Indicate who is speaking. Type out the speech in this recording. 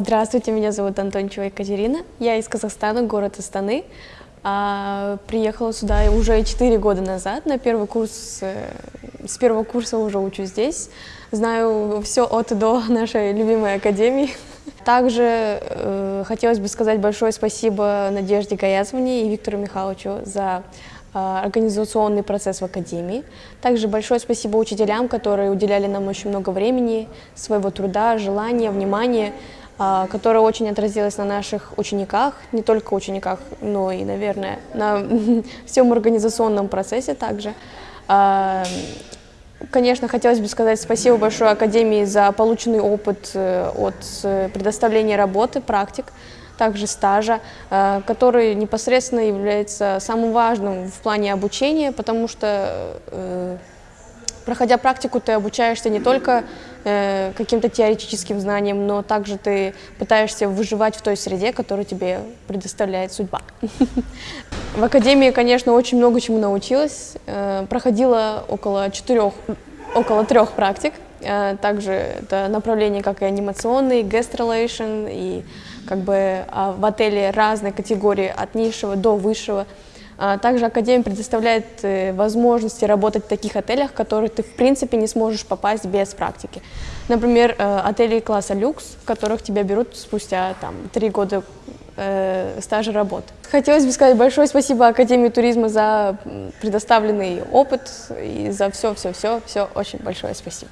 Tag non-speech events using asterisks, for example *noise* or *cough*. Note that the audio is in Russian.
Speaker 1: Здравствуйте, меня зовут Антончева Екатерина. Я из Казахстана, город Астаны. А, приехала сюда уже 4 года назад на первый курс. Э, с первого курса уже учусь здесь. Знаю все от и до нашей любимой академии. Также э, хотелось бы сказать большое спасибо Надежде Гаязовне и Виктору Михайловичу за э, организационный процесс в Академии. Также большое спасибо учителям, которые уделяли нам очень много времени, своего труда, желания, внимания. А, которая очень отразилась на наших учениках, не только учениках, но и, наверное, на *laughs* всем организационном процессе также. А, конечно, хотелось бы сказать спасибо большое Академии за полученный опыт э, от э, предоставления работы, практик, также стажа, э, который непосредственно является самым важным в плане обучения, потому что Проходя практику, ты обучаешься не только э, каким-то теоретическим знаниям, но также ты пытаешься выживать в той среде, которую тебе предоставляет судьба. *laughs* В академии, конечно, очень много чему научилась. Э, проходила около четырех, около трех практик. Э, также это направление, как и анимационный, guest relation, и как бы а в отеле разные категории от низшего до высшего. А также Академия предоставляет э, возможности работать в таких отелях, в которые ты в принципе не сможешь попасть без практики. Например, э, отели класса люкс, в которых тебя берут спустя там, три года э, стажа работы. Хотелось бы сказать большое спасибо Академии туризма за предоставленный опыт и за все-все-все. Все очень большое спасибо.